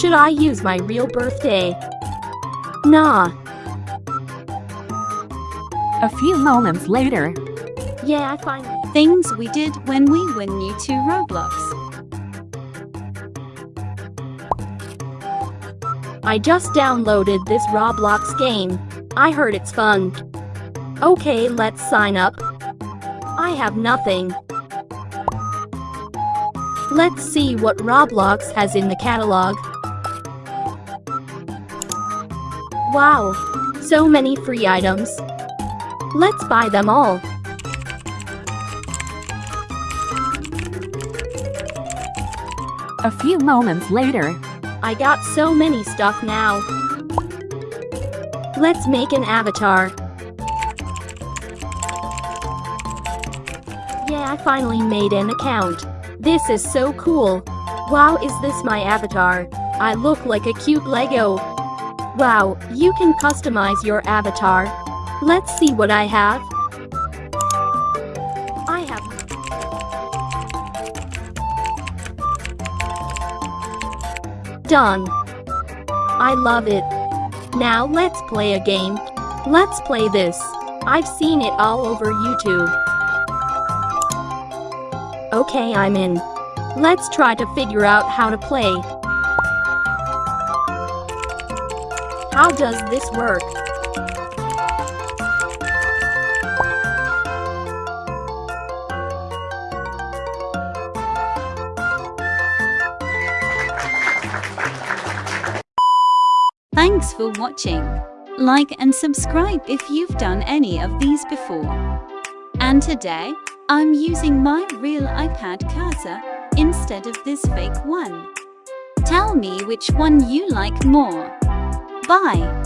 Should I use my real birthday? Nah. A few moments later, Yeah, I find Things we did when we were new to Roblox. I just downloaded this Roblox game. I heard it's fun. Okay, let's sign up. I have nothing. Let's see what Roblox has in the catalog. Wow, so many free items. Let's buy them all. a few moments later, I got so many stuff now. Let's make an avatar. Yeah, I finally made an account. This is so cool. Wow, is this my avatar? I look like a cute Lego. Wow, you can customize your avatar. Let's see what I have. I have Done. I love it. Now let's play a game. Let's play this. I've seen it all over YouTube. Okay, I'm in. Let's try to figure out how to play. How does this work? Thanks for watching. Like and subscribe if you've done any of these before. And today, I'm using my real iPad cursor instead of this fake one. Tell me which one you like more. Bye.